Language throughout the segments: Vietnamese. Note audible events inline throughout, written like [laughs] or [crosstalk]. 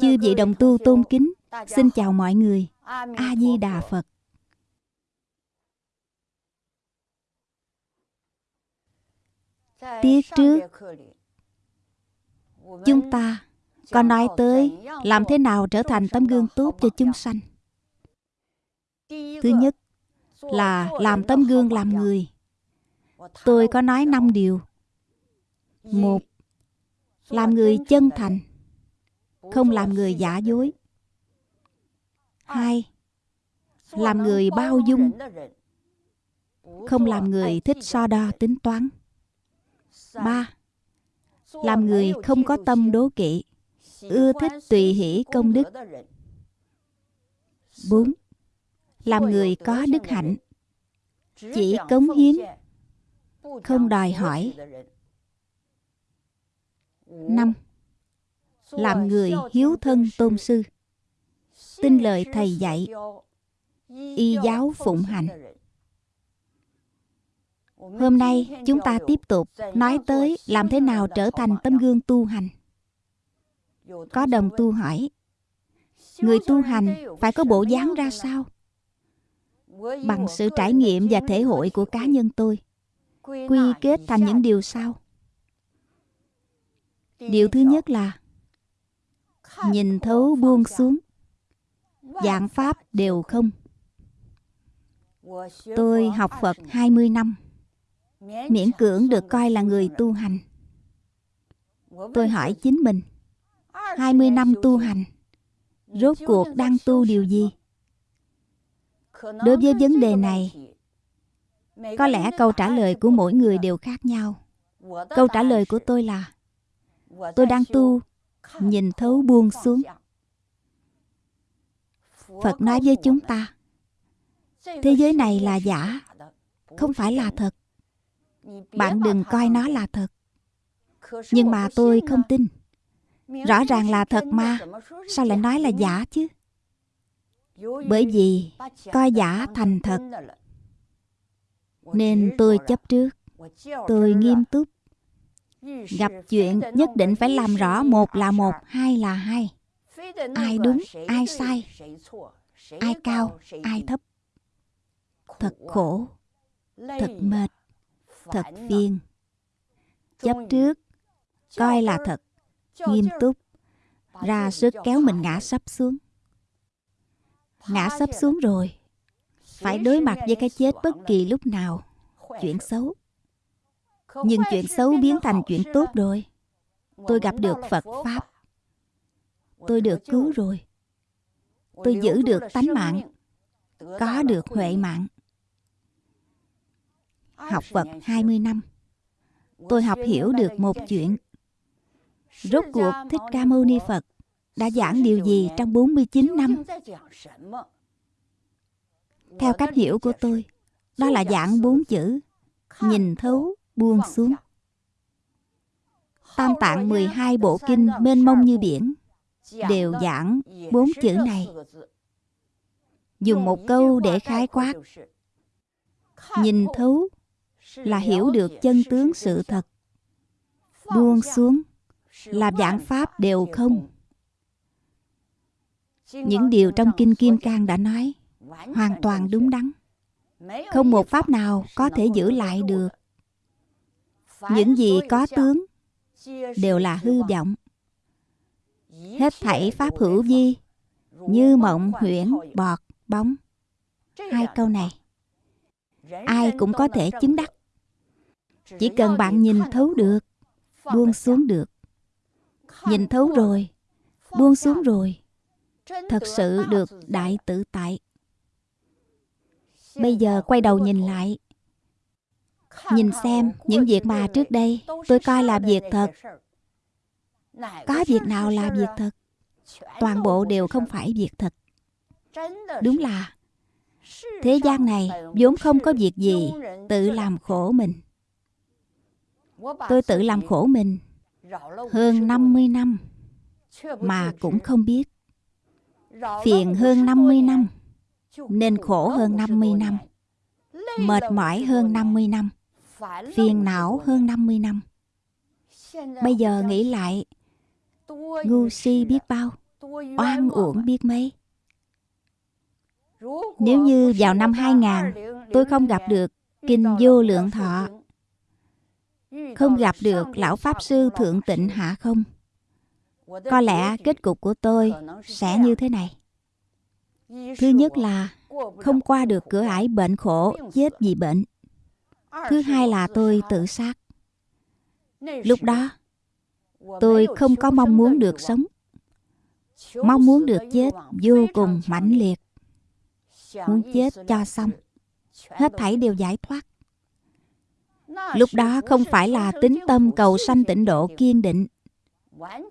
Chư vị đồng tu tôn kính, xin chào mọi người. A Di Đà Phật. Tiết trước, chúng ta có nói tới làm thế nào trở thành tấm gương tốt cho chúng sanh. Thứ nhất là làm tấm gương làm người. Tôi có nói năm điều. Một, làm người chân thành không làm người giả dối. Hai, làm người bao dung. Không làm người thích so đo tính toán. Ba, làm người không có tâm đố kỵ, ưa thích tùy hỷ công đức. Bốn, làm người có đức hạnh. Chỉ cống hiến, không đòi hỏi. Năm làm người hiếu thân tôn sư. Tin lời thầy dạy. Y giáo phụng hành. Hôm nay chúng ta tiếp tục nói tới làm thế nào trở thành tấm gương tu hành. Có đồng tu hỏi, người tu hành phải có bộ dáng ra sao? Bằng sự trải nghiệm và thể hội của cá nhân tôi, quy kết thành những điều sau. Điều thứ nhất là nhìn thấu buông xuống. Dạng pháp đều không. Tôi học phật 20 năm. Miễn cưỡng được coi là người tu hành. Tôi hỏi chính mình 20 năm tu hành, rốt cuộc đang tu điều gì? Đối với vấn đề này, có lẽ câu trả lời của mỗi người đều khác nhau. Câu trả lời của tôi là, tôi đang tu nhìn thấu buông xuống. Phật nói với chúng ta, thế giới này là giả, không phải là thật. Bạn đừng coi nó là thật. Nhưng mà tôi không tin. Rõ ràng là thật mà, sao lại nói là giả chứ? Bởi vì coi giả thành thật, nên tôi chấp trước, tôi nghiêm túc gặp chuyện nhất định phải làm rõ một là một, hai là hai. Ai đúng, ai sai, ai cao, ai thấp. Thật khổ, thật mệt, thật phiền. Chấp trước, coi là thật, nghiêm túc, ra sức kéo mình ngã sắp xuống. Ngã sắp xuống rồi, phải đối mặt với cái chết bất kỳ lúc nào, chuyện xấu nhưng chuyện xấu biến thành chuyện tốt rồi. Tôi gặp được phật pháp. tôi được cứu rồi. Tôi giữ được tánh mạng. có được huệ mạng. Học Phật 20 năm. Tôi học hiểu được một chuyện. rốt cuộc Thích Ca Mâu Ni Phật đã giảng điều gì trong 49 năm? theo cách hiểu của tôi đó là giảng bốn chữ nhìn thấu buông xuống. Tam tạng 12 bộ kinh mênh mông như biển đều giảng bốn chữ này. Dùng một câu để khái quát. Nhìn thấu là hiểu được chân tướng sự thật. Buông xuống là giảng pháp đều không. Những điều trong Kinh Kim Cang đã nói hoàn toàn đúng đắn. Không một pháp nào có thể giữ lại được những gì có tướng đều là hư vọng. Hết thảy pháp hữu vi như mộng huyễn bọt bóng. Hai câu này ai cũng có thể chứng đắc. chỉ cần bạn nhìn thấu được buông xuống được. nhìn thấu rồi buông xuống rồi thật sự được đại tự tại. Bây giờ quay đầu nhìn lại Nhìn xem những việc mà trước đây tôi coi là việc thật. Có việc nào là việc thật? Toàn bộ đều không phải việc thật. Đúng là thế gian này vốn không có việc gì tự làm khổ mình. Tôi tự làm khổ mình hơn 50 năm mà cũng không biết. Phiền hơn 50 năm, nên khổ hơn 50 năm, mệt mỏi hơn 50 năm phiền não hơn 50 năm. Bây giờ nghĩ lại ngu si biết bao oan uổng biết mấy. Nếu như vào năm 2000 tôi không gặp được Kinh Vô Lượng Thọ. Không gặp được Lão Pháp Sư Thượng Tịnh Hạ Không? Có lẽ kết cục của tôi sẽ như thế này. Thứ nhất là không qua được cửa ải bệnh khổ chết vì bệnh Thứ hai là tôi tự sát. Lúc đó, tôi không có mong muốn được sống. Mong muốn được chết vô cùng mãnh liệt. Muốn chết cho xong. Hết thảy đều giải thoát. Lúc đó không phải là tính tâm cầu sanh tịnh độ kiên định,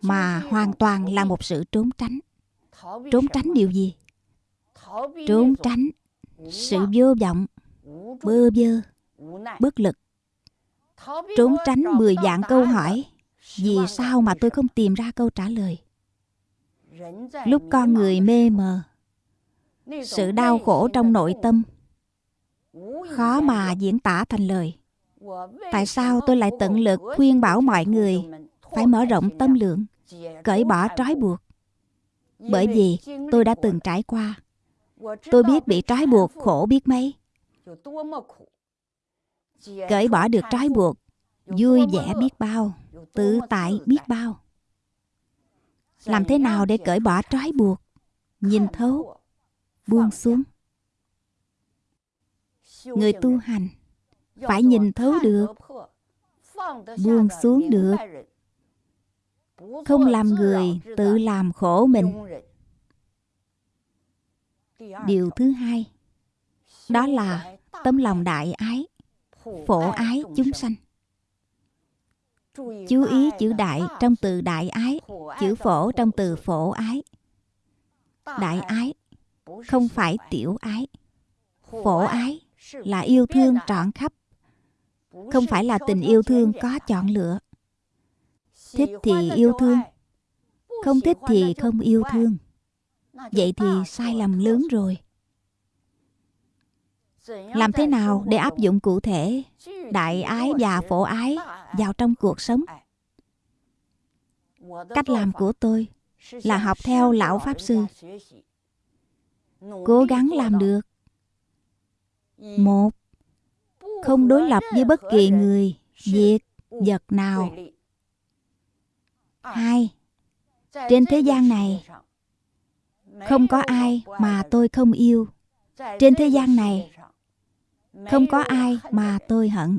mà hoàn toàn là một sự trốn tránh. Trốn tránh điều gì? Trốn tránh sự vô vọng, bơ vơ bất lực. Trốn tránh mười dạng câu hỏi. vì sao mà tôi không tìm ra câu trả lời? Lúc con người mê mờ sự đau khổ trong nội tâm. Khó mà diễn tả thành lời. Tại sao tôi lại tận lực khuyên bảo mọi người phải mở rộng tâm lượng cởi bỏ trói buộc. Bởi vì tôi đã từng trải qua. tôi biết bị trói buộc khổ biết mấy cởi bỏ được trói buộc, vui vẻ biết bao, tự tại biết bao. Làm thế nào để cởi bỏ trói buộc? Nhìn thấu, buông xuống. Người tu hành phải nhìn thấu được, buông xuống được. Không làm người tự làm khổ mình. Điều thứ hai, đó là tấm lòng đại ái phổ ái chúng sanh. chú ý chữ đại trong từ đại ái chữ phổ trong từ phổ ái. Đại ái không phải tiểu ái. Phổ ái là yêu thương trọn khắp không phải là tình yêu thương có chọn lựa. Thích thì yêu thương không thích thì không yêu thương. Vậy thì sai lầm lớn rồi làm thế nào để áp dụng cụ thể? Đại ái và phổ ái vào trong cuộc sống. Cách làm của tôi là học theo lão pháp sư. Cố gắng làm được. Một, không đối lập với bất kỳ người, việc, vật nào. Hai, trên thế gian này, không có ai mà tôi không yêu. Trên thế gian này không có ai mà tôi hận.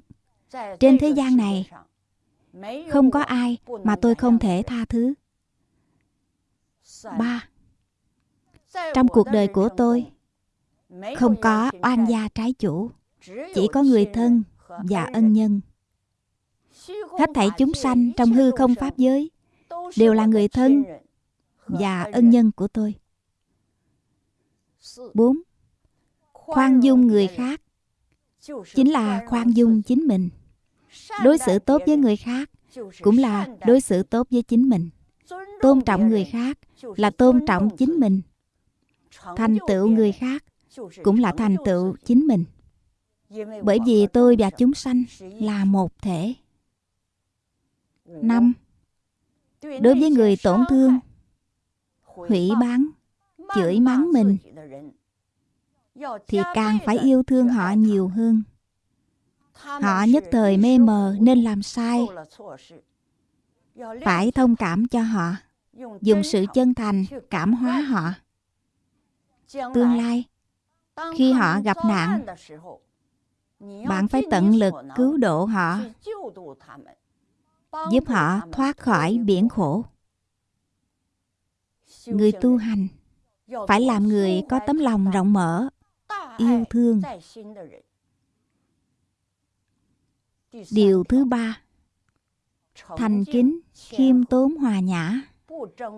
Trên thế gian này, không có ai mà tôi không thể tha thứ. Ba, trong cuộc đời của tôi, không có oan gia trái chủ, chỉ có người thân và ân nhân. Hết thảy chúng sanh trong hư không pháp giới đều là người thân và ân nhân của tôi. Bốn, khoan dung người khác chính là khoan dung chính mình. đối xử tốt với người khác cũng là đối xử tốt với chính mình. Tôn trọng người khác là tôn trọng chính mình. Thành tựu người khác cũng là thành tựu chính mình. Bởi vì tôi và chúng sanh là một thể. Năm. Đối với người tổn thương hủy bán chửi mắng mình thì càng phải yêu thương họ nhiều hơn. Họ nhất thời mê mờ nên làm sai. Phải thông cảm cho họ. Dùng sự chân thành cảm hóa họ. Tương lai khi họ gặp nạn bạn phải tận lực cứu độ họ giúp họ thoát khỏi biển khổ. Người tu hành phải làm người có tấm lòng rộng mở yêu thương điều thứ ba thành kính, khiêm tốn hòa nhã,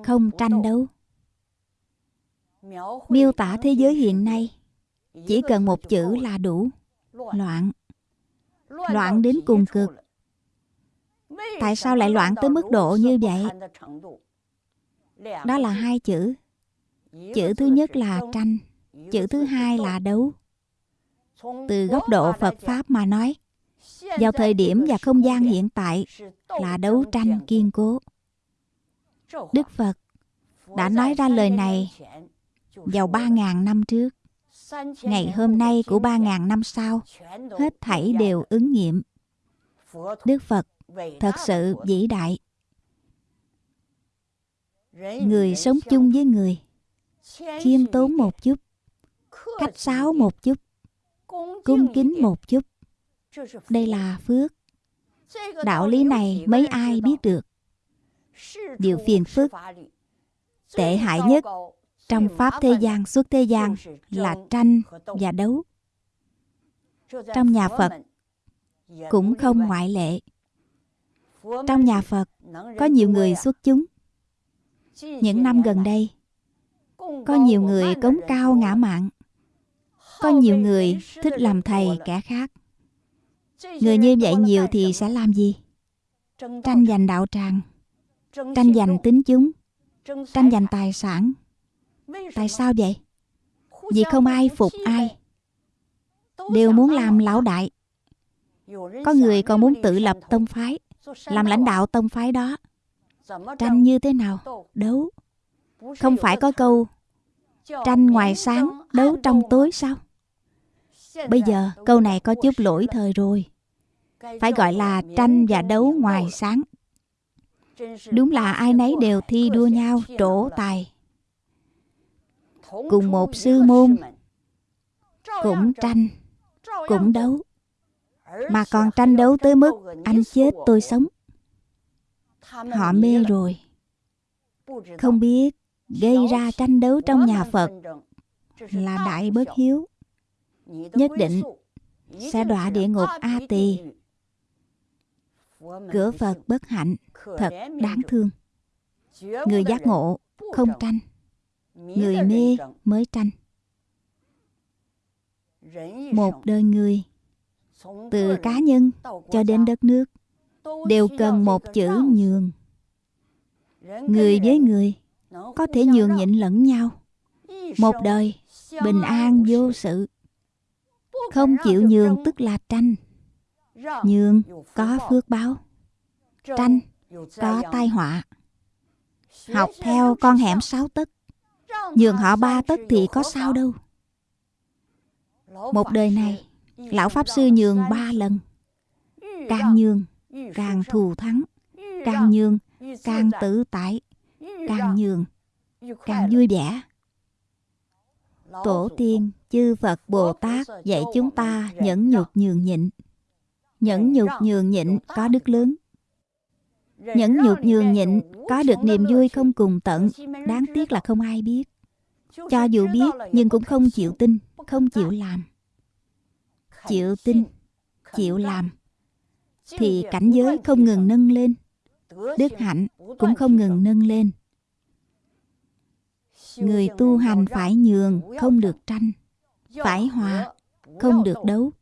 không tranh đấu. Miêu tả thế giới hiện nay chỉ cần một chữ là đủ. Loạn. Loạn đến cùng cực. Tại sao lại loạn tới mức độ như vậy? Đó là hai chữ. Chữ thứ nhất là tranh, chữ thứ hai là đấu. Từ góc độ Phật Pháp mà nói, vào thời điểm và không gian hiện tại là đấu tranh kiên cố. Đức Phật đã nói ra lời này vào 3.000 năm trước. Ngày hôm nay của 3.000 năm sau, hết thảy đều ứng nghiệm. Đức Phật thật sự vĩ đại. Người sống chung với người, khiêm tốn một chút, cách sáo một chút, cung kính một chút. Đây là phước. Đạo lý này mấy ai biết được. Điều phiền phức, tệ hại nhất trong Pháp thế gian xuất thế gian là tranh và đấu. Trong nhà Phật cũng không ngoại lệ. Trong nhà Phật có nhiều người xuất chúng. Những năm gần đây, có nhiều người cống cao ngã mạng. Có nhiều người thích làm thầy kẻ khác. Người như vậy nhiều thì sẽ làm gì? Tranh giành đạo tràng, tranh giành tính chúng, tranh giành tài sản. Tại sao vậy? Vì không ai phục ai. Đều muốn làm lão đại. Có người còn muốn tự lập tông phái, làm lãnh đạo tông phái đó. Tranh như thế nào? Đấu. Không phải có câu tranh ngoài sáng, đấu trong tối sao? Bây giờ câu này có chút lỗi thời rồi. Phải gọi là tranh và đấu ngoài sáng. Đúng là ai nấy đều thi đua nhau trổ tài. Cùng một sư môn, cũng tranh, cũng đấu. Mà còn tranh đấu tới mức anh chết tôi sống. Họ mê rồi. Không biết gây ra tranh đấu trong nhà Phật là đại bất hiếu nhất định sẽ đọa địa ngục A Tỳ. Cửa Phật bất hạnh, thật đáng thương. Người giác ngộ không tranh, người mê mới tranh. Một đời người, từ cá nhân cho đến đất nước, đều cần một chữ nhường. Người với người có thể nhường nhịn lẫn nhau. Một đời bình an vô sự. Không chịu nhường tức là tranh. Nhường có phước báo. Tranh có tai họa. Học theo con hẻm sáu tấc. Nhường họ ba tấc thì có sao đâu. Một đời này, Lão Pháp Sư nhường ba lần. Càng nhường, càng thù thắng. Càng nhường, càng tự tại. Càng nhường, càng vui vẻ. Tổ tiên, chư Phật Bồ Tát dạy chúng ta nhẫn nhục nhường nhịn. Nhẫn nhục nhường nhịn có đức lớn. Nhẫn nhục nhường nhịn có được niềm vui không cùng tận, đáng tiếc là không ai biết. Cho dù biết nhưng cũng không chịu tin, không chịu làm. Chịu tin, chịu làm thì cảnh giới không ngừng nâng lên. Đức hạnh cũng không ngừng nâng lên. Người tu hành phải nhường, không được tranh. Phải hòa, không được đấu.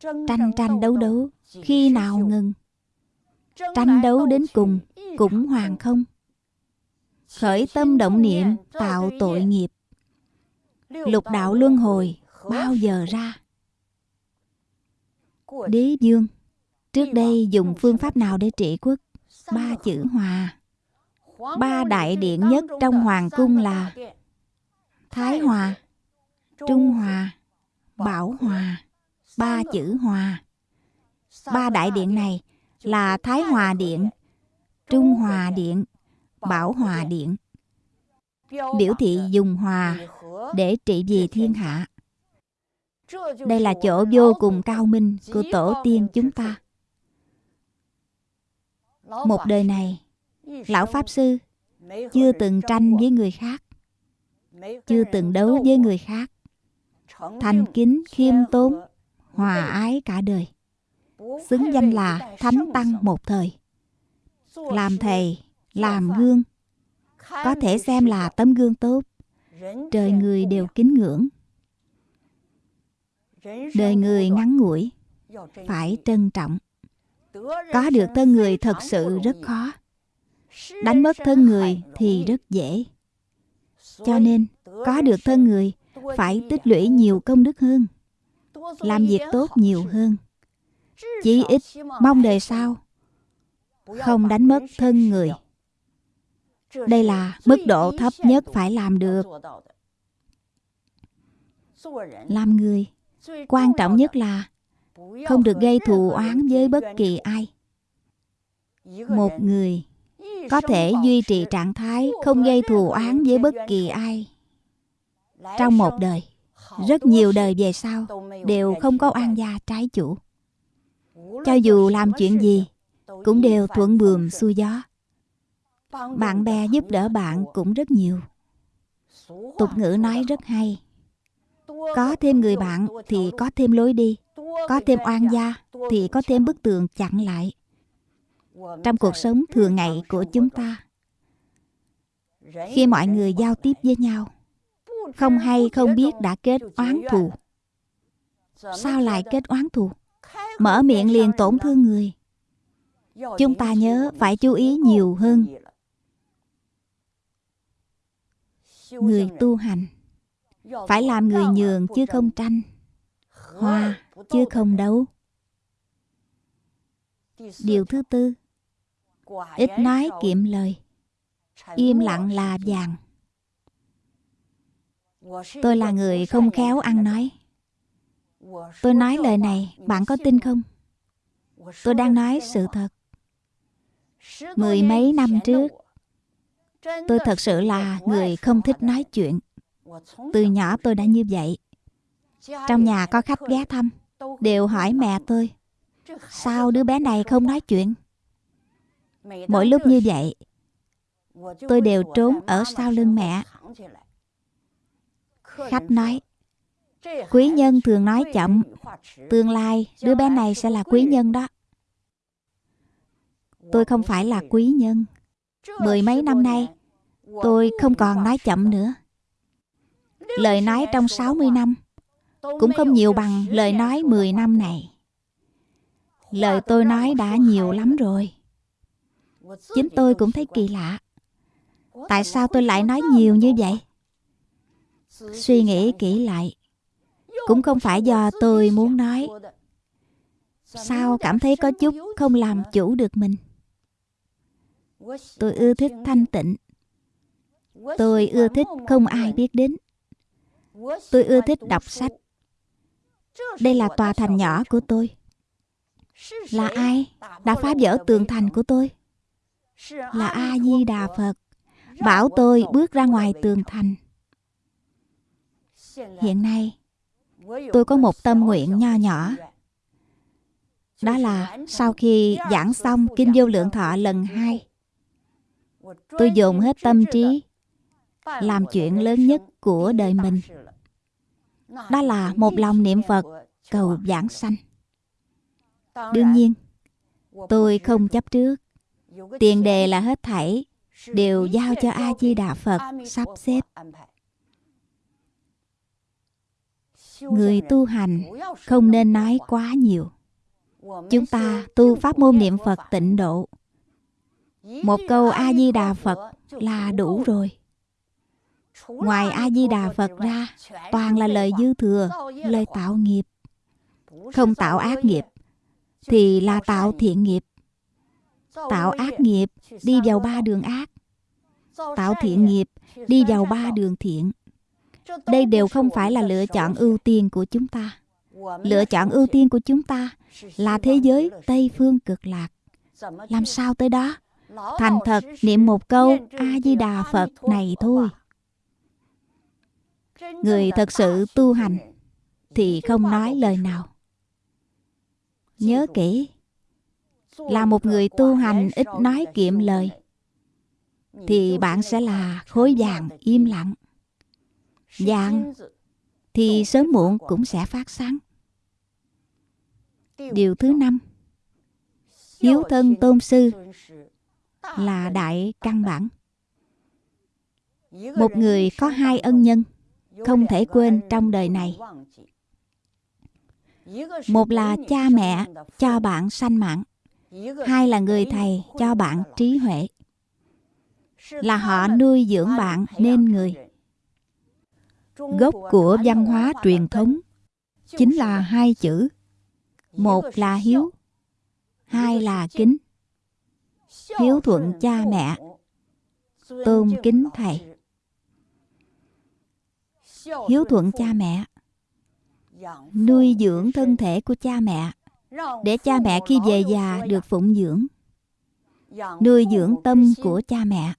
Tranh tranh đấu đấu, khi nào ngừng? Tranh đấu đến cùng, cũng hoàn không. Khởi tâm động niệm, tạo tội nghiệp. Lục đạo luân hồi, bao giờ ra? Đế dương, trước đây dùng phương pháp nào để trị quốc? Ba chữ hòa. Ba đại điện nhất trong Hoàng cung là Thái Hòa, Trung Hòa, Bảo Hòa, ba chữ Hòa. Ba đại điện này là Thái Hòa Điện, Trung Hòa Điện, Bảo Hòa Điện. Biểu thị dùng hòa để trị vì thiên hạ. Đây là chỗ vô cùng cao minh của tổ tiên chúng ta. Một đời này, Lão Pháp Sư chưa từng tranh với người khác, chưa từng đấu với người khác, thành kính, khiêm tốn, hòa ái cả đời, xứng danh là Thánh Tăng một thời. làm thầy làm gương có thể xem là tấm gương tốt. Trời người đều kính ngưỡng. Đời người ngắn ngủi phải trân trọng. Có được thân người thật sự rất khó đánh mất thân người thì rất dễ. Cho nên, có được thân người, phải tích lũy nhiều công đức hơn, làm việc tốt nhiều hơn. Chí ít mong đời sau không đánh mất thân người. Đây là mức độ thấp nhất phải làm được. Làm người, quan trọng nhất là không được gây thù oán với bất kỳ ai. Một người có thể duy trì trạng thái không gây thù oán với bất kỳ ai. Trong một đời, rất nhiều đời về sau đều không có oan gia trái chủ. Cho dù làm chuyện gì, cũng đều thuận buồm xuôi gió. Bạn bè giúp đỡ bạn cũng rất nhiều. Tục ngữ nói rất hay. Có thêm người bạn thì có thêm lối đi, có thêm oan gia thì có thêm bức tường chặn lại trong cuộc sống thường ngày của chúng ta khi mọi người giao tiếp với nhau không hay không biết đã kết oán thù. Sao lại kết oán thù? Mở miệng liền tổn thương người. Chúng ta nhớ phải chú ý nhiều hơn. người tu hành phải làm người nhường chứ không tranh. Hòa chứ không đấu. Điều thứ tư ít nói kiệm lời. Im lặng là vàng. Tôi là người không khéo ăn nói. tôi nói lời này bạn có tin không? tôi đang nói sự thật. Mười mấy năm trước tôi thật sự là người không thích nói chuyện. Từ nhỏ tôi đã như vậy. Trong nhà có khách ghé thăm đều hỏi mẹ tôi sao đứa bé này không nói chuyện mỗi lúc như vậy tôi đều trốn ở sau lưng mẹ khách nói quý nhân thường nói chậm tương lai đứa bé này sẽ là quý nhân đó tôi không phải là quý nhân mười mấy năm nay tôi không còn nói chậm nữa lời nói trong 60 năm cũng không nhiều bằng lời nói 10 năm này. Lời tôi nói đã nhiều lắm rồi. Chính tôi cũng thấy kỳ lạ. Tại sao tôi lại nói nhiều như vậy? Suy nghĩ kỹ lại, cũng không phải do tôi muốn nói. Sao cảm thấy có chút không làm chủ được mình? Tôi ưa thích thanh tịnh. Tôi ưa thích không ai biết đến. Tôi ưa thích đọc sách. Đây là tòa thành nhỏ của tôi. Là ai đã phá vỡ tường thành của tôi? Là A-di-đà Phật. Bảo tôi bước ra ngoài tường thành. Hiện nay, tôi có một tâm nguyện nho nhỏ. Đó là sau khi giảng xong Kinh Vô Lượng Thọ lần hai, tôi dồn hết tâm trí làm chuyện lớn nhất của đời mình. đó là một lòng niệm phật cầu giảng sanh. Đương nhiên tôi không chấp trước tiền đề là hết thảy, đều giao cho a di đà phật sắp xếp. Người tu hành không nên nói quá nhiều. Chúng ta tu pháp môn niệm phật tịnh độ. Một câu a di đà phật là đủ rồi. Ngoài A-di-đà Phật ra, Toàn là lời dư thừa, Lời tạo nghiệp. Không tạo ác nghiệp, Thì là tạo thiện nghiệp. Tạo ác nghiệp, Đi vào ba đường ác. Tạo thiện nghiệp, Đi vào ba đường thiện. Đây đều không phải là lựa chọn ưu tiên của chúng ta. Lựa chọn ưu tiên của chúng ta Là thế giới Tây Phương cực lạc. Làm sao tới đó? Thành thật, niệm một câu, A-di-đà Phật này thôi. Người thật sự tu hành thì không nói lời nào. Nhớ kỹ là một người tu hành ít nói kiệm lời. thì bạn sẽ là khối vàng im lặng. vàng thì sớm muộn cũng sẽ phát sáng. Điều thứ năm hiếu thân tôn sư là đại căn [laughs] bản. Một người có hai ân nhân không thể quên trong đời này. một là cha mẹ cho bạn sanh mạng hai là người thầy cho bạn trí huệ. Là họ nuôi dưỡng bạn nên người. Gốc của văn hóa truyền thống chính là hai chữ. Một là hiếu, hai là kính. Hiếu thuận cha mẹ, tôn kính thầy. Hiếu thuận cha mẹ, nuôi dưỡng thân thể của cha mẹ để cha mẹ khi về già được phụng dưỡng nuôi dưỡng tâm của cha mẹ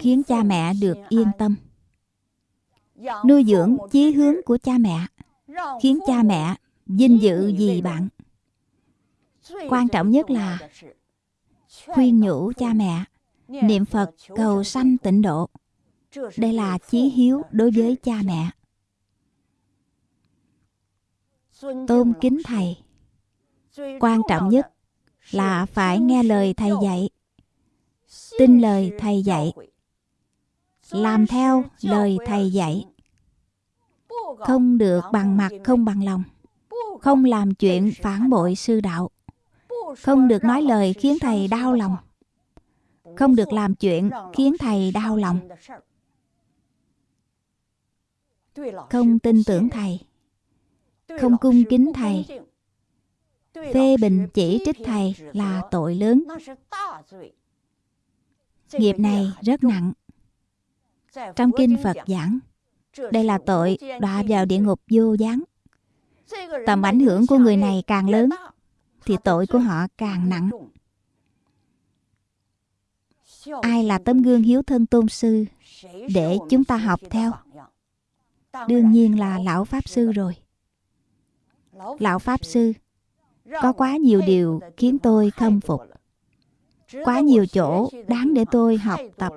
khiến cha mẹ được yên tâm. Nuôi dưỡng chí hướng của cha mẹ khiến cha mẹ vinh dự vì bạn? quan trọng nhất là khuyên nhủ cha mẹ niệm phật cầu sanh tịnh độ. Đây là chí hiếu đối với cha mẹ. Tôn kính thầy quan trọng nhất là phải nghe lời thầy dạy, tin lời thầy dạy, làm theo lời thầy dạy. Không được bằng mặt, không bằng lòng, không làm chuyện phản bội sư đạo. Không được nói lời khiến thầy đau lòng, không được làm chuyện khiến thầy đau lòng. Không tin tưởng thầy, không cung kính thầy phê bình chỉ trích thầy là tội lớn. Nghiệp này rất nặng. Trong kinh phật giảng, đây là tội đọa vào địa ngục vô gián. Tầm ảnh hưởng của người này càng lớn, thì tội của họ càng nặng. Ai là tấm gương hiếu thân tôn sư để chúng ta học theo? Đương nhiên là lão pháp sư rồi. Lão pháp sư có quá nhiều điều khiến tôi khâm phục. Quá nhiều chỗ đáng để tôi học tập.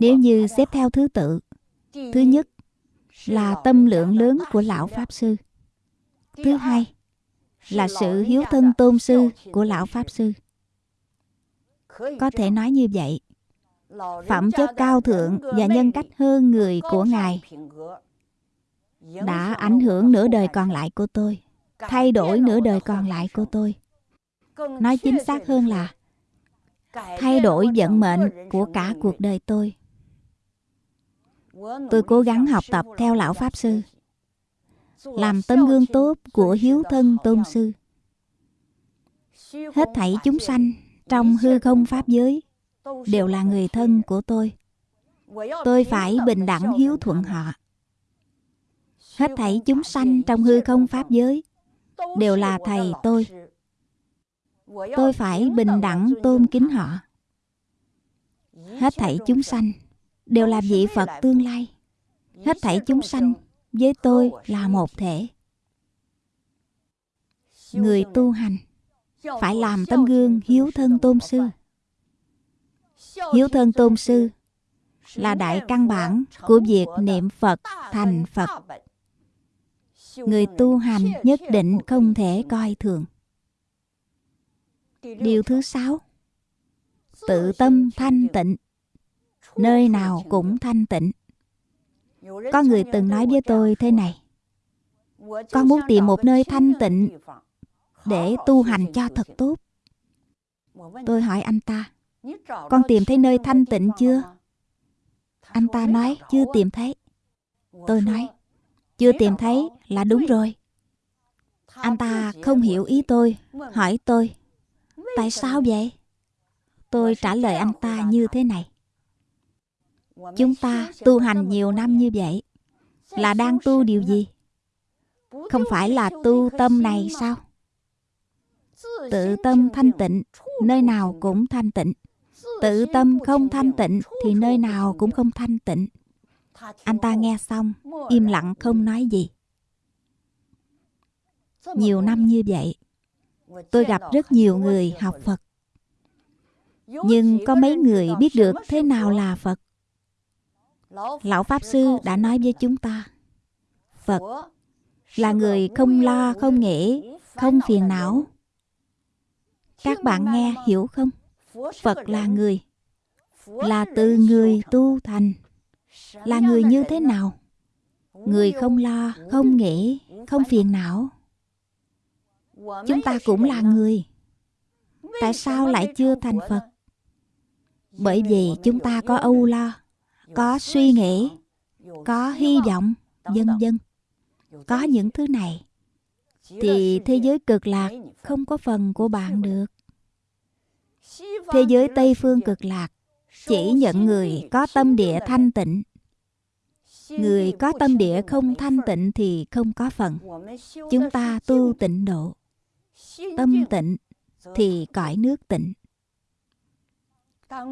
Nếu như xếp theo thứ tự, thứ nhất là tâm lượng lớn của lão pháp sư. Thứ hai là sự hiếu thân tôn sư của lão pháp sư. Có thể nói như vậy. Phẩm chất cao thượng và nhân cách hơn người của ngài đã ảnh hưởng nửa đời còn lại của tôi thay đổi nửa đời còn lại của tôi. Nói chính xác hơn là thay đổi vận mệnh của cả cuộc đời tôi. Tôi cố gắng học tập theo lão pháp sư. làm tấm gương tốt của hiếu thân tôn sư. Hết thảy chúng sanh trong hư không pháp giới đều là người thân của tôi. Tôi phải bình đẳng hiếu thuận họ. Hết thảy chúng sanh trong hư không pháp giới đều là thầy tôi. Tôi phải bình đẳng tôn kính họ. Hết thảy chúng sanh đều là vị phật tương lai. Hết thảy chúng sanh với tôi là một thể. Người tu hành phải làm tấm gương hiếu thân tôn sư. Hiếu thân tôn sư là đại căn bản của việc niệm phật thành phật người tu hành nhất định không thể coi thường. Điều thứ sáu, tự tâm thanh tịnh. Nơi nào cũng thanh tịnh. Có người từng nói với tôi thế này. Con muốn tìm một nơi thanh tịnh để tu hành cho thật tốt. Tôi hỏi anh ta, con tìm thấy nơi thanh tịnh chưa? Anh ta nói, chưa tìm thấy. Tôi nói chưa tìm thấy là đúng rồi. Anh ta không hiểu ý tôi, hỏi tôi, tại sao vậy? Tôi trả lời anh ta như thế này. Chúng ta tu hành nhiều năm như vậy, là đang tu điều gì? Không phải là tu tâm này sao? Tự tâm thanh tịnh, nơi nào cũng thanh tịnh. Tự tâm không thanh tịnh thì nơi nào cũng không thanh tịnh anh ta nghe xong, im lặng không nói gì. Nhiều năm như vậy, tôi gặp rất nhiều người học phật. Nhưng có mấy người biết được thế nào là phật? Lão pháp sư đã nói với chúng ta, phật là người không lo, không nghĩ, không phiền não. Các bạn nghe hiểu không? Phật là người, là từ người tu thành là người như thế nào? Người không lo, không nghĩ, không phiền não. Chúng ta cũng là người. Tại sao lại chưa thành phật? Bởi vì chúng ta có âu lo, có suy nghĩ, có hy vọng, vân vân. Có những thứ này, thì thế giới cực lạc không có phần của bạn được. Thế giới tây phương cực lạc chỉ nhận người có tâm địa thanh tịnh người có tâm địa không thanh tịnh thì không có phần. Chúng ta tu tịnh độ. Tâm tịnh thì cõi nước tịnh.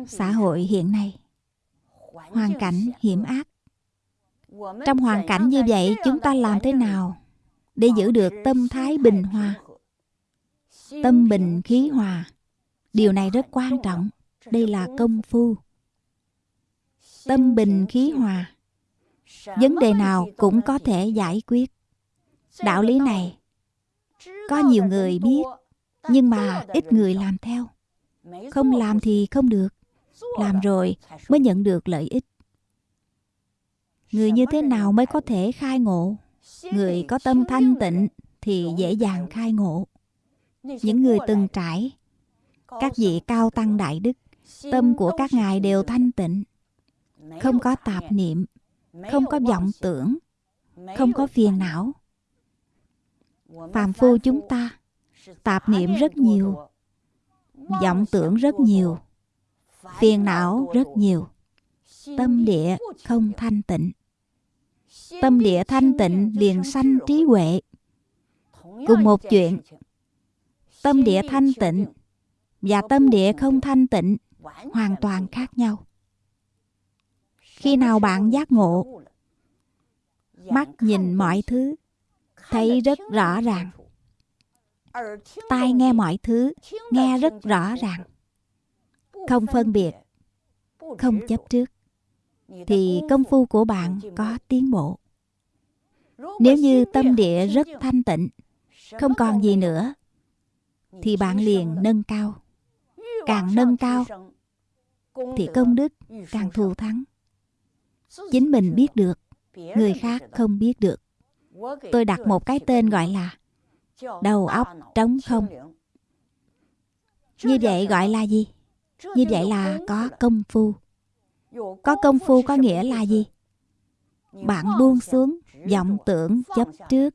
Xã hội hiện nay, hoàn cảnh hiểm ác. Trong hoàn cảnh như vậy, chúng ta làm thế nào để giữ được tâm thái bình hòa? Tâm bình khí hòa. Điều này rất quan trọng. Đây là công phu. Tâm bình khí hòa vấn đề nào cũng có thể giải quyết. Đạo lý này, có nhiều người biết, nhưng mà ít người làm theo. Không làm thì không được. Làm rồi mới nhận được lợi ích. Người như thế nào mới có thể khai ngộ? Người có tâm thanh tịnh thì dễ dàng khai ngộ. Những người từng trải, các vị cao tăng đại đức, tâm của các ngài đều thanh tịnh. Không có tạp niệm không có vọng tưởng. Không có phiền não. Phàm phu chúng ta tạp niệm rất nhiều. vọng tưởng rất nhiều. Phiền não rất nhiều. Tâm địa không thanh tịnh. Tâm địa thanh tịnh liền sanh trí huệ. Cùng một chuyện tâm địa thanh tịnh và tâm địa không thanh tịnh hoàn toàn khác nhau khi nào bạn giác ngộ? Mắt nhìn mọi thứ, thấy rất rõ ràng. Tai nghe mọi thứ, nghe rất rõ ràng. Không phân biệt, không chấp trước, thì công phu của bạn có tiến bộ. Nếu như tâm địa rất thanh tịnh, không còn gì nữa, thì bạn liền nâng cao. Càng nâng cao, thì công đức càng thù thắng chính mình biết được, người khác không biết được. Tôi đặt một cái tên gọi là đầu óc trống không. Như vậy gọi là gì? Như vậy là có công phu. Có công phu có nghĩa là gì? Bạn buông xuống vọng tưởng chấp trước.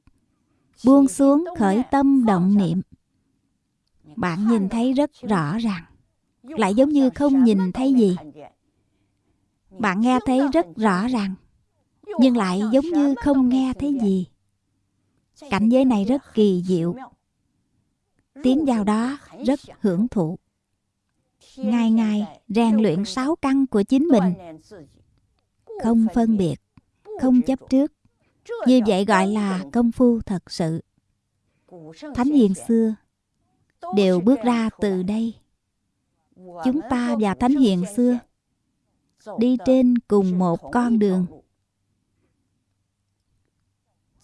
Buông xuống khởi tâm động niệm. Bạn nhìn thấy rất rõ ràng. Lại giống như không nhìn thấy gì bạn nghe thấy rất rõ ràng, nhưng lại giống như không nghe thấy gì. Cảnh giới này rất kỳ diệu. Tiến vào đó rất hưởng thụ. Ngày ngày rèn luyện sáu căn của chính mình. Không phân biệt, không chấp trước. Như vậy gọi là công phu thật sự. Thánh hiền xưa đều bước ra từ đây. Chúng ta và thánh hiền xưa đi trên cùng một con đường.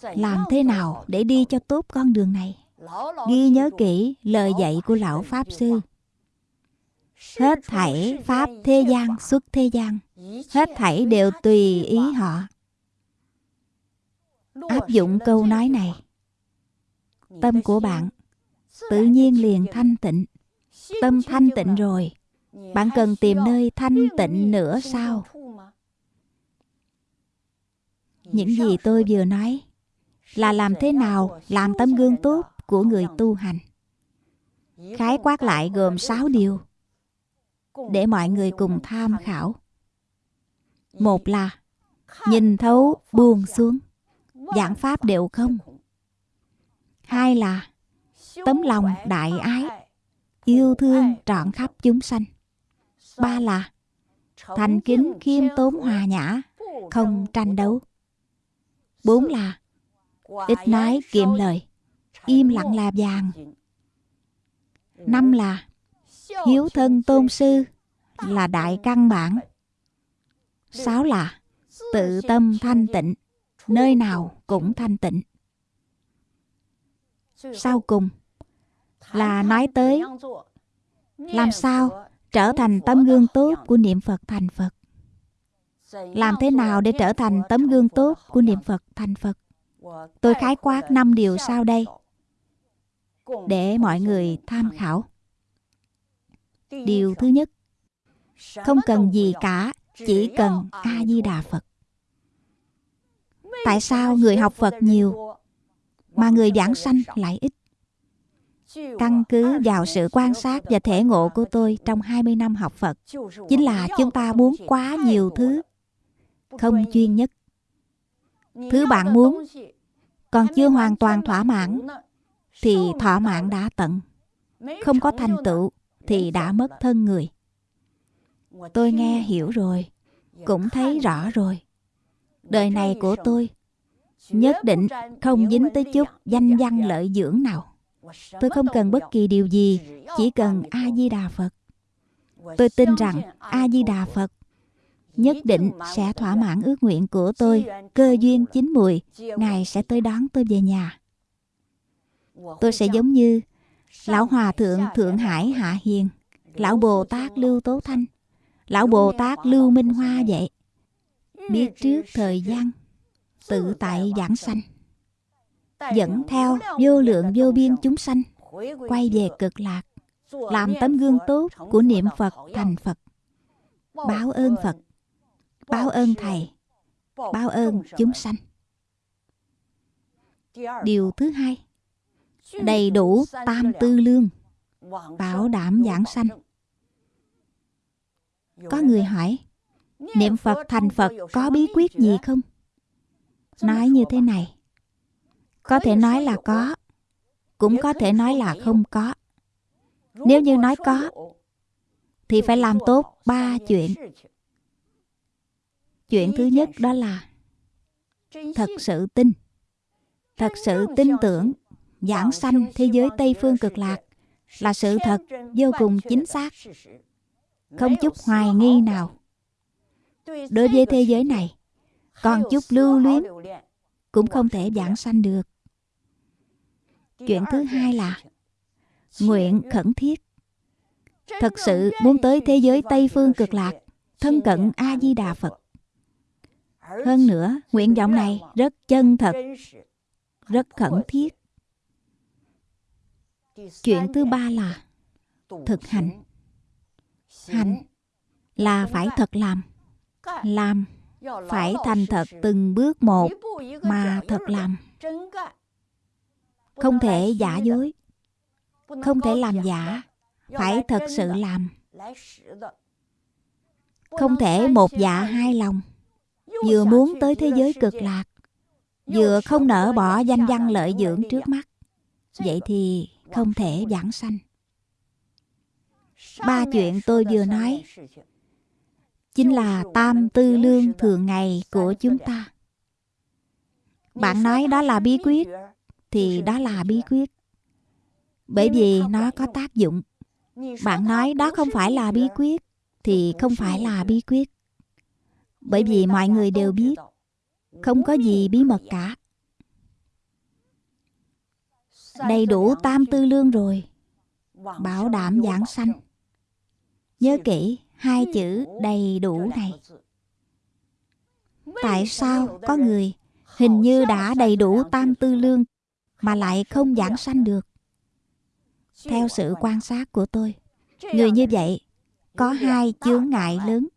Làm thế nào để đi cho tốt con đường này? Ghi nhớ kỹ lời dạy của lão pháp sư. Hết thảy pháp thế gian xuất thế gian. Hết thảy đều tùy ý họ. Áp dụng câu nói này. Tâm của bạn tự nhiên liền thanh tịnh. Tâm thanh tịnh rồi bạn cần tìm nơi thanh tịnh nữa sao? Những gì tôi vừa nói là làm thế nào làm tấm gương tốt của người tu hành. Khái quát lại gồm 6 điều để mọi người cùng tham khảo. Một là nhìn thấu buông xuống, giảng pháp đều không. Hai là tấm lòng đại ái, yêu thương trọn khắp chúng sanh ba là thành kính khiêm tốn hòa nhã không tranh đấu. bốn là ít nói kiệm lời im lặng là vàng. năm là hiếu thân tôn sư là đại căn bản. sáu là tự tâm thanh tịnh nơi nào cũng thanh tịnh. Sau cùng là nói tới làm sao trở thành tấm gương tốt của niệm Phật thành Phật. Làm thế nào để trở thành tấm gương tốt của niệm Phật thành Phật? Tôi khái quát năm điều sau đây để mọi người tham khảo. Điều thứ nhất, không cần gì cả, chỉ cần A-di-đà Phật. Tại sao người học Phật nhiều mà người giảng sanh lại ít? Căn cứ vào sự quan sát và thể ngộ của tôi trong 20 năm học Phật, chính là chúng ta muốn quá nhiều thứ, không chuyên nhất. Thứ bạn muốn còn chưa hoàn toàn thỏa mãn, thì thỏa mãn đã tận. Không có thành tựu thì đã mất thân người. Tôi nghe hiểu rồi, cũng thấy rõ rồi. Đời này của tôi nhất định không dính tới chút danh văn lợi dưỡng nào. Tôi không cần bất kỳ điều gì, chỉ cần A-di-đà Phật. Tôi tin rằng A-di-đà Phật nhất định sẽ thỏa mãn ước nguyện của tôi. Cơ duyên chín mùi, Ngài sẽ tới đón tôi về nhà. Tôi sẽ giống như Lão Hòa Thượng Thượng Hải Hạ Hiền, Lão Bồ Tát Lưu Tố Thanh, Lão Bồ Tát Lưu Minh Hoa vậy. Biết trước thời gian, tự tại giảng sanh dẫn theo vô lượng vô biên chúng sanh, quay về cực lạc, làm tấm gương tốt của niệm phật thành phật. Báo ơn phật, báo ơn thầy, báo ơn chúng sanh. Điều thứ hai, đầy đủ tam tư lương, bảo đảm giảng sanh. Có người hỏi, niệm phật thành phật có bí quyết gì không? Nói như thế này có thể nói là có. Cũng có thể nói là không có. Nếu như nói có, thì phải làm tốt ba chuyện. Chuyện thứ nhất đó là thật sự tin. Thật sự tin tưởng giảng sanh thế giới tây phương cực lạc là sự thật vô cùng chính xác. Không chút hoài nghi nào. Đối với thế giới này, còn chút lưu luyến cũng không thể giảng sanh được chuyện thứ hai là nguyện khẩn thiết. Thật sự muốn tới thế giới tây phương cực lạc thân cận a di đà phật. Hơn nữa nguyện vọng này rất chân thật rất khẩn thiết. Chuyện thứ ba là thực hành. Hành là phải thật làm làm phải thành thật từng bước một mà thật làm không thể giả dối. Không thể làm giả. Phải thật sự làm. Không thể một dạ hai lòng. Vừa muốn tới thế giới cực lạc, vừa không nỡ bỏ danh văn lợi dưỡng trước mắt, vậy thì không thể giảng sanh. Ba chuyện tôi vừa nói chính là tam tư lương thường ngày của chúng ta. Bạn nói đó là bí quyết thì đó là bí quyết. Bởi vì nó có tác dụng. Bạn nói đó không phải là bí quyết thì không phải là bí quyết. bởi vì mọi người đều biết không có gì bí mật cả. đầy đủ tam tư lương rồi. Bảo đảm giảng sanh. Nhớ kỹ hai chữ đầy đủ này. tại sao có người hình như đã đầy đủ tam tư lương mà lại không giảng sanh được. Theo sự quan sát của tôi, người như vậy có hai chướng ngại lớn.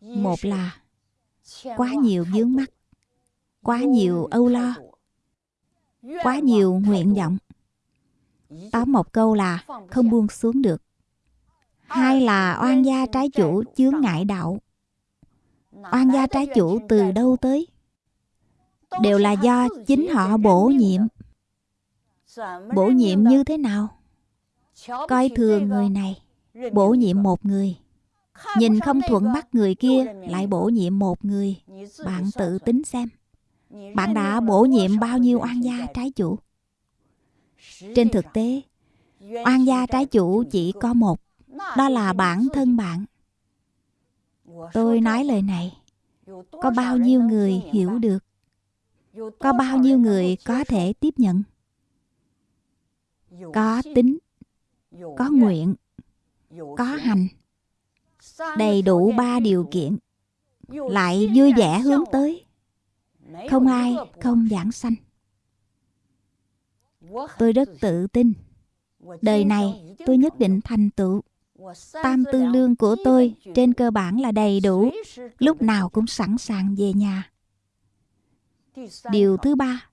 Một là quá nhiều vướng mắt quá nhiều âu lo, quá nhiều nguyện vọng. Tóm một câu là không buông xuống được. Hai là oan gia trái chủ chướng ngại đạo. Oan gia trái chủ từ đâu tới? Đều là do chính họ bổ nhiệm. Bổ nhiệm như thế nào? Coi thường người này, bổ nhiệm một người. Nhìn không thuận mắt người kia, lại bổ nhiệm một người. Bạn tự tính xem. Bạn đã bổ nhiệm bao nhiêu oan gia trái chủ? Trên thực tế, oan gia trái chủ chỉ có một. Đó là bản thân bạn. Tôi nói lời này, có bao nhiêu người hiểu được? Có bao nhiêu người có thể tiếp nhận có tính có nguyện có hành, đầy đủ ba điều kiện, lại vui vẻ hướng tới, không ai không giảng sanh. Tôi rất tự tin, đời này tôi nhất định thành tựu. Tam tư lương của tôi trên cơ bản là đầy đủ, lúc nào cũng sẵn sàng về nhà. Điều thứ ba,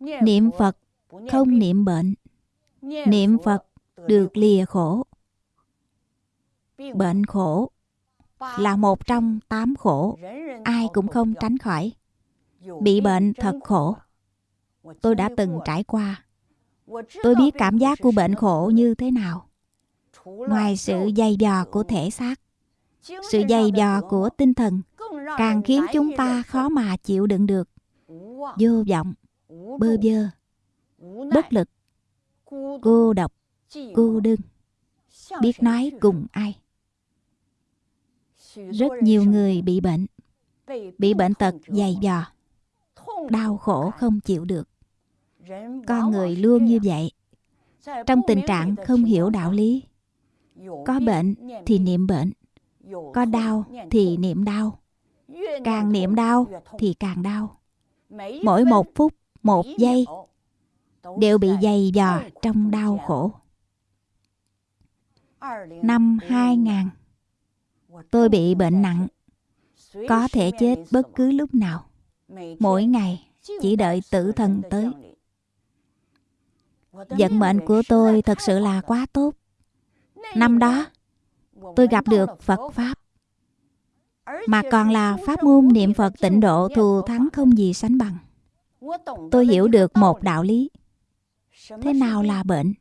niệm Phật không niệm bệnh. Niệm Phật được lìa khổ. Bệnh khổ là một trong tám khổ, ai cũng không tránh khỏi. Bị bệnh thật khổ. Tôi đã từng trải qua. Tôi biết cảm giác của bệnh khổ như thế nào. Ngoài sự dày dò của thể xác, sự dày dò của tinh thần càng khiến chúng ta khó mà chịu đựng được. Vô vọng, bơ vơ, bất lực, cô độc, cô đơn, biết nói cùng ai. Rất nhiều người bị bệnh, bị bệnh tật dày dò, đau khổ không chịu được. Con người luôn như vậy, trong tình trạng không hiểu đạo lý. Có bệnh thì niệm bệnh, có đau thì niệm đau. Càng niệm đau thì càng đau. Mỗi một phút, một giây đều bị dày dò trong đau khổ. Năm 2000, tôi bị bệnh nặng, có thể chết bất cứ lúc nào. Mỗi ngày chỉ đợi tử thần tới. Vận mệnh của tôi thật sự là quá tốt. Năm đó, tôi gặp được Phật Pháp. Mà còn là pháp môn niệm Phật tịnh độ thù thắng không gì sánh bằng. Tôi hiểu được một đạo lý. Thế nào là bệnh?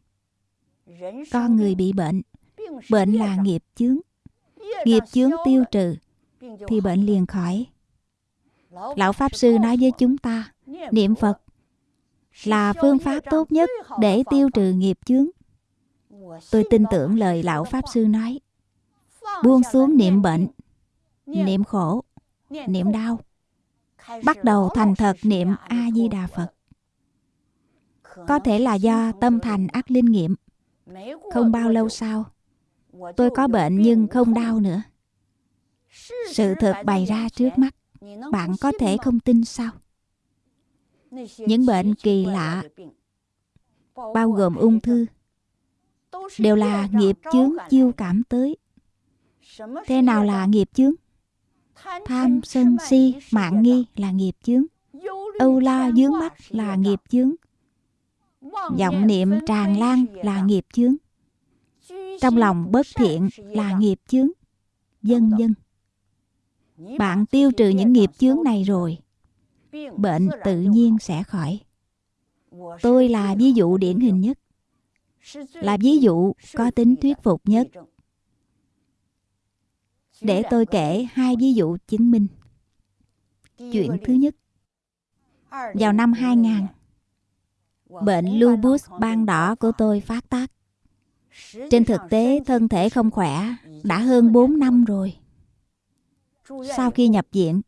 Con người bị bệnh. Bệnh là nghiệp chướng. Nghiệp chướng tiêu trừ thì bệnh liền khỏi. Lão Pháp Sư nói với chúng ta, niệm Phật là phương pháp tốt nhất để tiêu trừ nghiệp chướng. Tôi tin tưởng lời Lão Pháp Sư nói. Buông xuống niệm bệnh, niệm khổ, niệm đau. Bắt đầu thành thật niệm A-di-đà Phật. Có thể là do tâm thành ác linh nghiệm. Không bao lâu sau, tôi có bệnh nhưng không đau nữa. Sự thật bày ra trước mắt, bạn có thể không tin sao? Những bệnh kỳ lạ, bao gồm ung thư, đều là nghiệp chướng chiêu cảm tới. Thế nào là nghiệp chướng? Tham, sân, si, mạng nghi là nghiệp chướng. Âu lo dướng mắt là nghiệp chướng. Vọng niệm tràn lan là nghiệp chướng. Trong lòng bất thiện là nghiệp chướng. Dân dân. Bạn tiêu trừ những nghiệp chướng này rồi bệnh tự nhiên sẽ khỏi. Tôi là ví dụ điển hình nhất. Là ví dụ có tính thuyết phục nhất để tôi kể hai ví dụ chứng minh. Chuyện thứ nhất. Vào năm 2000 Bệnh lupus ban đỏ của tôi phát tác. Trên thực tế, thân thể không khỏe, đã hơn 4 năm rồi. Sau khi nhập viện,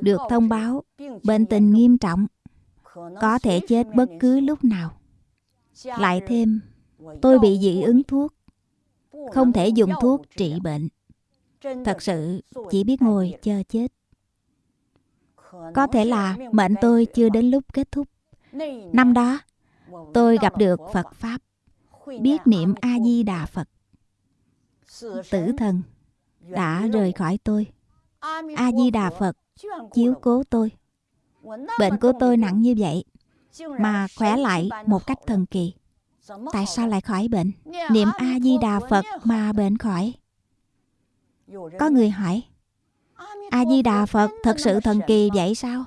được thông báo bệnh tình nghiêm trọng, có thể chết bất cứ lúc nào. Lại thêm, tôi bị dị ứng thuốc, không thể dùng thuốc trị bệnh. Thật sự chỉ biết ngồi chờ chết. Có thể là mệnh tôi chưa đến lúc kết thúc. Năm đó, tôi gặp được Phật Pháp, biết niệm A-di-đà Phật. Tử thần đã rời khỏi tôi. A-di-đà Phật chiếu cố tôi. Bệnh của tôi nặng như vậy, mà khỏe lại một cách thần kỳ. Tại sao lại khỏi bệnh? Niệm A-di-đà Phật mà bệnh khỏi. Có người hỏi, A-di-đà Phật thật sự thần kỳ vậy sao?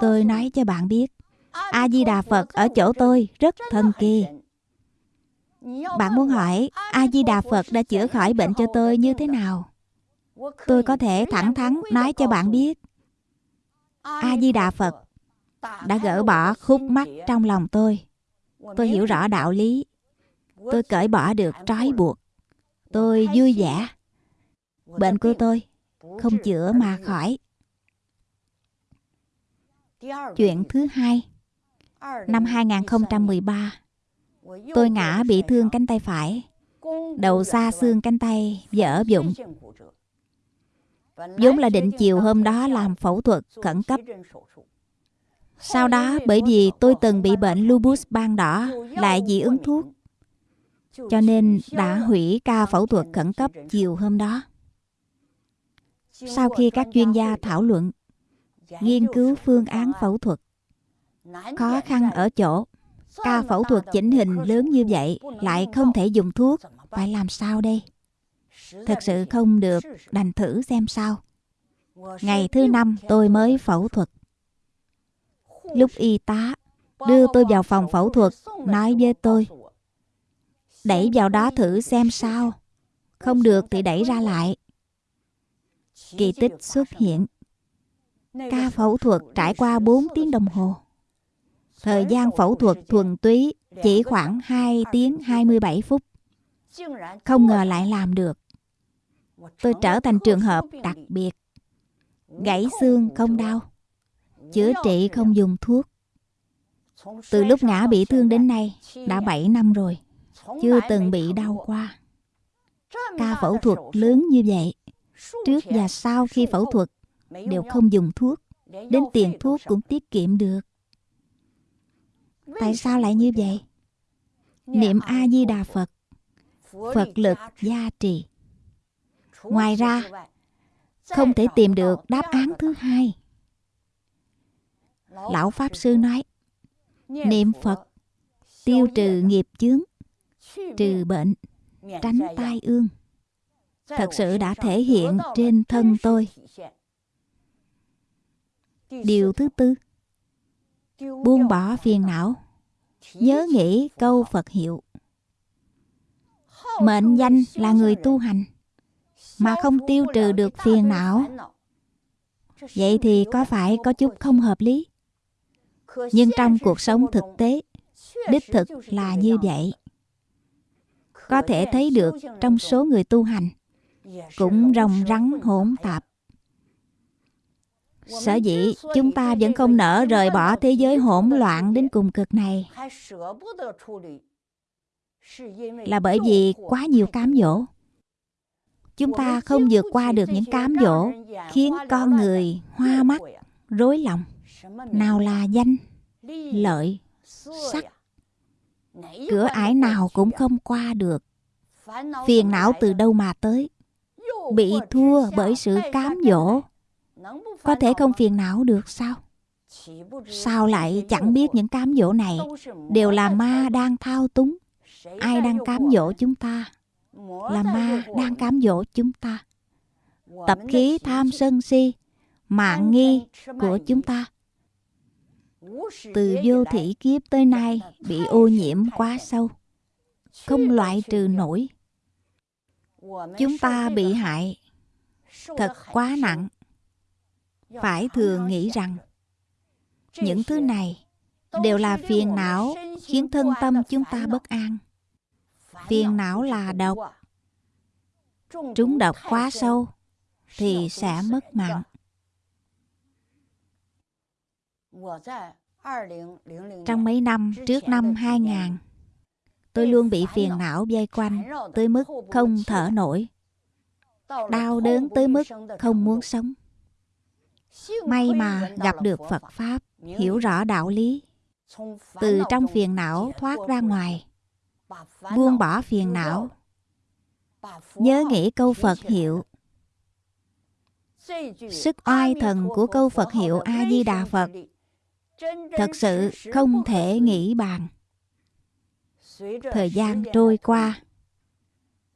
Tôi nói cho bạn biết, a di đà phật ở chỗ tôi rất thần kỳ. Bạn muốn hỏi a di đà phật đã chữa khỏi bệnh cho tôi như thế nào? Tôi có thể thẳng thắn nói cho bạn biết a di đà phật đã gỡ bỏ khúc mắc trong lòng tôi. Tôi hiểu rõ đạo lý. Tôi cởi bỏ được trói buộc. Tôi vui vẻ bệnh của tôi không chữa mà khỏi chuyện thứ hai Năm 2013, tôi ngã bị thương cánh tay phải. đầu xa xương cánh tay dở dụng. vốn là định chiều hôm đó làm phẫu thuật khẩn cấp. Sau đó bởi vì tôi từng bị bệnh lupus ban đỏ lại dị ứng thuốc cho nên đã hủy ca phẫu thuật khẩn cấp chiều hôm đó. Sau khi các chuyên gia thảo luận, nghiên cứu phương án phẫu thuật, khó khăn ở chỗ ca phẫu thuật chỉnh hình lớn như vậy lại không thể dùng thuốc, phải làm sao đây? thực sự không được, đành thử xem sao. Ngày thứ năm tôi mới phẫu thuật. Lúc y tá đưa tôi vào phòng phẫu thuật, nói với tôi, đẩy vào đó thử xem sao. Không được thì đẩy ra lại. Kỳ tích xuất hiện. Ca phẫu thuật trải qua 4 tiếng đồng hồ. Thời gian phẫu thuật thuần túy chỉ khoảng 2 tiếng 27 phút. Không ngờ lại làm được. Tôi trở thành trường hợp đặc biệt. Gãy xương không đau. Chữa trị không dùng thuốc. Từ lúc ngã bị thương đến nay đã 7 năm rồi. Chưa từng bị đau qua. Ca phẫu thuật lớn như vậy. Trước và sau khi phẫu thuật, đều không dùng thuốc. Đến tiền thuốc cũng tiết kiệm được. Tại sao lại như vậy? Niệm A-di-đà Phật Phật lực gia trì Ngoài ra, Không thể tìm được đáp án thứ hai Lão Pháp Sư nói, Niệm Phật Tiêu trừ nghiệp chướng, Trừ bệnh, Tránh tai ương Thật sự đã thể hiện trên thân tôi. Điều thứ tư. Buông bỏ phiền não. Nhớ nghĩ câu Phật hiệu. Mệnh danh là người tu hành. Mà không tiêu trừ được phiền não. Vậy thì có phải có chút không hợp lý? Nhưng trong cuộc sống thực tế, Đích thực là như vậy. Có thể thấy được trong số người tu hành cũng rồng rắn hỗn tạp Sở dĩ chúng ta vẫn không nỡ rời bỏ thế giới hỗn loạn đến cùng cực này là bởi vì quá nhiều cám dỗ. Chúng ta không vượt qua được những cám dỗ khiến con người hoa mắt, rối lòng. Nào là danh, lợi, sắc. Cửa ải nào cũng không qua được. Phiền não từ đâu mà tới? Bị thua bởi sự cám dỗ có thể không phiền não được sao? Sao lại chẳng biết những cám dỗ này đều là ma đang thao túng? Ai đang cám dỗ chúng ta? Là ma đang cám dỗ chúng ta. Tập khí tham sân si, mạng nghi của chúng ta. Từ vô thị kiếp tới nay bị ô nhiễm quá sâu, không loại trừ nổi. Chúng ta bị hại. Thật quá nặng. Phải thường nghĩ rằng, những thứ này đều là phiền não khiến thân tâm chúng ta bất an. Phiền não là độc. Trúng độc quá sâu thì sẽ mất mạng. Trong mấy năm trước năm 2000 tôi luôn bị phiền não vây quanh tới mức không thở nổi đau đớn tới mức không muốn sống May mà gặp được Phật Pháp, hiểu rõ đạo lý. Từ trong phiền não thoát ra ngoài, buông bỏ phiền não, nhớ nghĩ câu Phật hiệu. Sức oai thần của câu Phật hiệu A-di-đà Phật thật sự không thể nghĩ bàn. Thời gian trôi qua,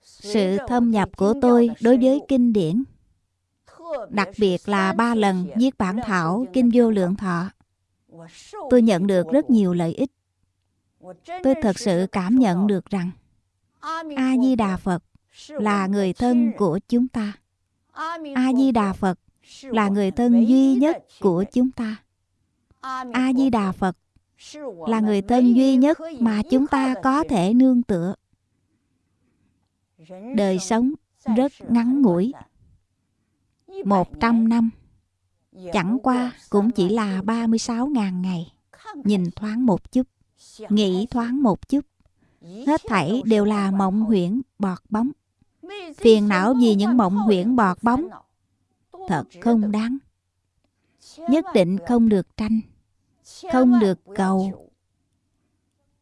sự thâm nhập của tôi đối với kinh điển đặc biệt là ba lần viết bản thảo Kinh Vô Lượng Thọ. Tôi nhận được rất nhiều lợi ích. Tôi thật sự cảm nhận được rằng A-di-đà Phật là người thân của chúng ta. A-di-đà Phật là người thân duy nhất của chúng ta. A-di-đà Phật là người thân duy nhất mà chúng ta có thể nương tựa. Đời sống rất ngắn ngủi. 100 năm. Chẳng qua cũng chỉ là 36.000 ngày. Nhìn thoáng một chút Nghĩ thoáng một chút hết thảy đều là mộng huyễn bọt bóng. Phiền não vì những mộng huyễn bọt bóng. thật không đáng. Nhất định không được tranh không được cầu.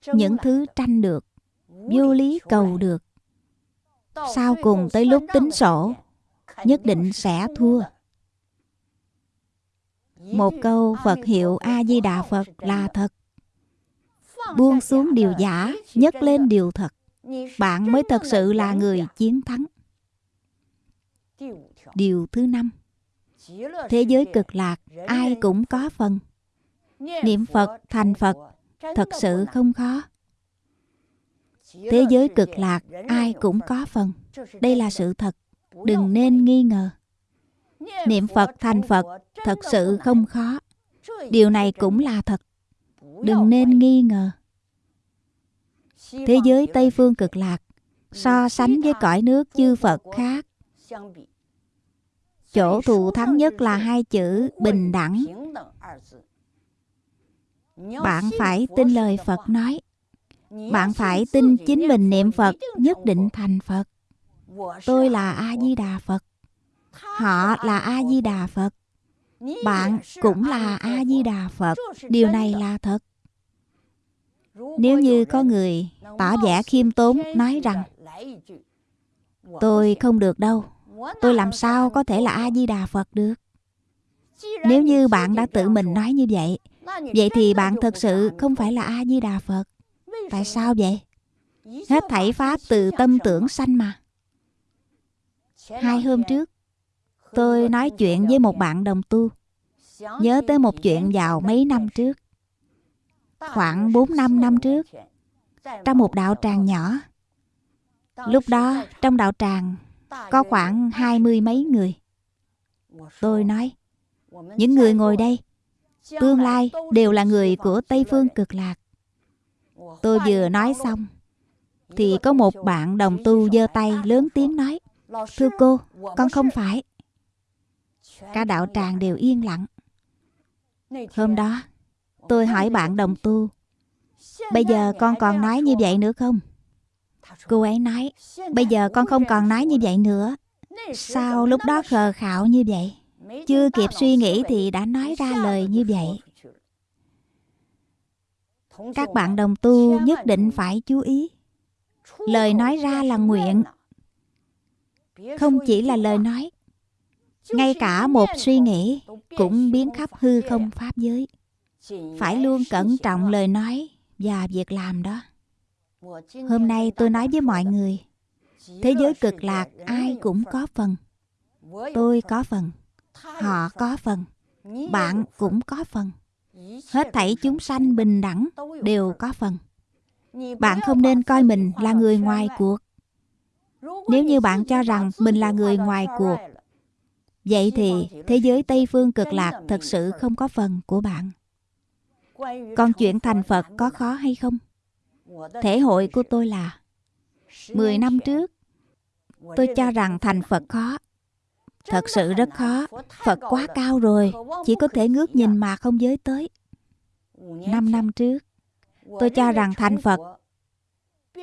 Những thứ tranh được, vô lý cầu được. Sau cùng tới lúc tính sổ, nhất định sẽ thua. Một câu phật hiệu a di đà phật là thật. Buông xuống điều giả, nhấc lên điều thật. Bạn mới thật sự là người chiến thắng. Điều thứ năm. Thế giới cực lạc, ai cũng có phần niệm phật thành phật thật sự không khó. Thế giới cực lạc ai cũng có phần. Đây là sự thật. đừng nên nghi ngờ. Niệm phật thành phật thật sự không khó. Điều này cũng là thật. Đừng nên nghi ngờ. Thế giới tây phương cực lạc so sánh với cõi nước chư phật khác. chỗ thù thắng nhất là hai chữ bình đẳng bạn phải tin lời phật nói. Bạn phải tin chính mình niệm phật nhất định thành phật. Tôi là a di đà phật. Họ là a di đà phật. Bạn cũng là a di đà phật. Điều này là thật. Nếu như có người tỏ vẻ khiêm tốn nói rằng tôi không được đâu. Tôi làm sao có thể là a di đà phật được? Nếu như bạn đã tự mình nói như vậy vậy thì bạn thật sự không phải là a di đà phật. Tại sao vậy? Hết thảy pháp từ tâm tưởng sanh mà. Hai hôm trước tôi nói chuyện với một bạn đồng tu. Nhớ tới một chuyện vào mấy năm trước. Khoảng 4 năm năm trước trong một đạo tràng nhỏ. Lúc đó trong đạo tràng có khoảng hai mươi mấy người. Tôi nói những người ngồi đây tương lai đều là người của tây phương cực lạc. Tôi vừa nói xong, thì có một bạn đồng tu giơ tay lớn tiếng nói, thưa cô, con không phải. Cả đạo tràng đều yên lặng. Hôm đó, tôi hỏi bạn đồng tu, bây giờ con còn nói như vậy nữa không? Cô ấy nói, bây giờ con không còn nói như vậy nữa. Sao lúc đó khờ khạo như vậy? Chưa kịp suy nghĩ thì đã nói ra lời như vậy. Các bạn đồng tu nhất định phải chú ý. Lời nói ra là nguyện. Không chỉ là lời nói, ngay cả một suy nghĩ cũng biến khắp hư không pháp giới. Phải luôn cẩn trọng lời nói và việc làm đó. Hôm nay tôi nói với mọi người, thế giới cực lạc ai cũng có phần, tôi có phần họ có phần, bạn cũng có phần. Hết thảy chúng sanh bình đẳng đều có phần. Bạn không nên coi mình là người ngoài cuộc. Nếu như bạn cho rằng mình là người ngoài cuộc, vậy thì thế giới tây phương cực lạc thật sự không có phần của bạn. Còn chuyện thành phật có khó hay không? Thể hội của tôi là 10 năm trước, tôi cho rằng thành phật khó thật sự rất khó. Phật quá cao rồi. Chỉ có thể ngước nhìn mà không giới tới. Năm năm trước, tôi cho rằng thành phật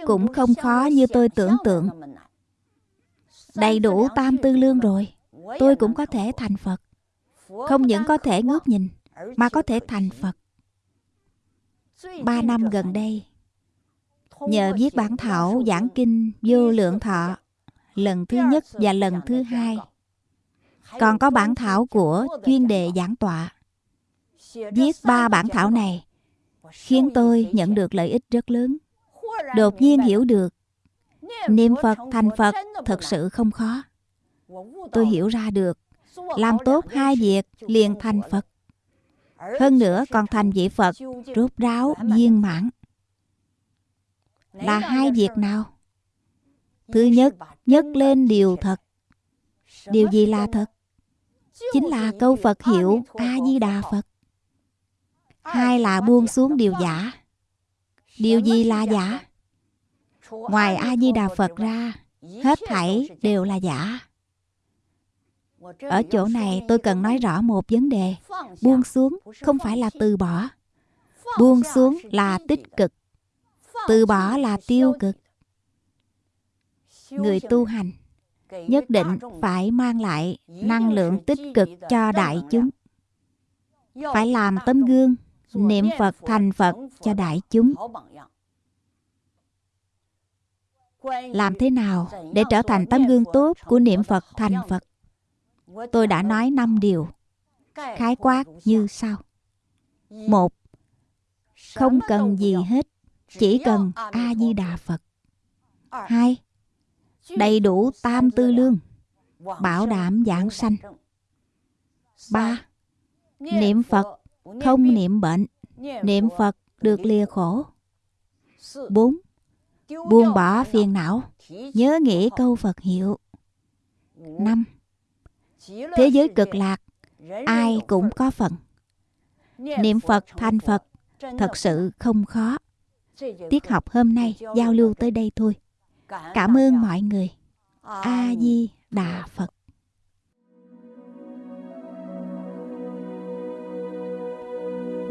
cũng không khó như tôi tưởng tượng. Đầy đủ tam tư lương rồi. Tôi cũng có thể thành phật. Không những có thể ngước nhìn, mà có thể thành phật. Ba năm gần đây, nhờ viết bản thảo, giảng kinh vô lượng thọ, lần thứ nhất và lần thứ hai còn có bản thảo của chuyên đề giảng tọa. Viết ba bản thảo này khiến tôi nhận được lợi ích rất lớn. Đột nhiên hiểu được niệm phật thành phật thật sự không khó. Tôi hiểu ra được làm tốt hai việc liền thành phật. Hơn nữa còn thành vị phật rốt ráo, viên mãn. Là hai việc nào? Thứ nhất nhất lên điều thật. Điều gì là thật? Chính là câu phật hiệu a di đà phật. Hai là buông xuống điều giả. Điều gì là giả? Ngoài a di đà phật ra, hết thảy đều là giả. Ở chỗ này tôi cần nói rõ một vấn đề. Buông xuống không phải là từ bỏ. Buông xuống là tích cực. Từ bỏ là tiêu cực. Người tu hành nhất định phải mang lại năng lượng tích cực cho đại chúng. Phải làm tấm gương, niệm phật thành phật cho đại chúng. Làm thế nào để trở thành tấm gương tốt của niệm phật thành phật? Tôi đã nói năm điều. Khái quát như sau. Một, không cần gì hết, chỉ cần a di đà phật. Hai đầy đủ tam tư lương, bảo đảm giảng sanh. Ba, niệm phật không niệm bệnh, niệm phật được lìa khổ. Bốn, buông bỏ phiền não, nhớ nghĩ câu phật hiệu. Năm, thế giới cực lạc, ai cũng có phần. Niệm phật thành phật thật sự không khó. Tiết học hôm nay giao lưu tới đây thôi cảm ơn mọi người. A di đà phật.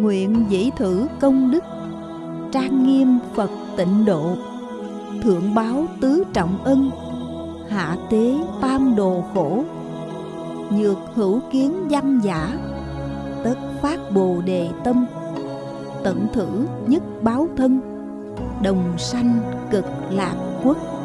Nguyện dĩ thử công đức trang nghiêm phật tịnh độ thượng báo tứ trọng ân hạ tế tam đồ khổ nhược hữu kiến văn giả tất phát bồ đề tâm tận thử nhất báo thân đồng sanh cực lạc quốc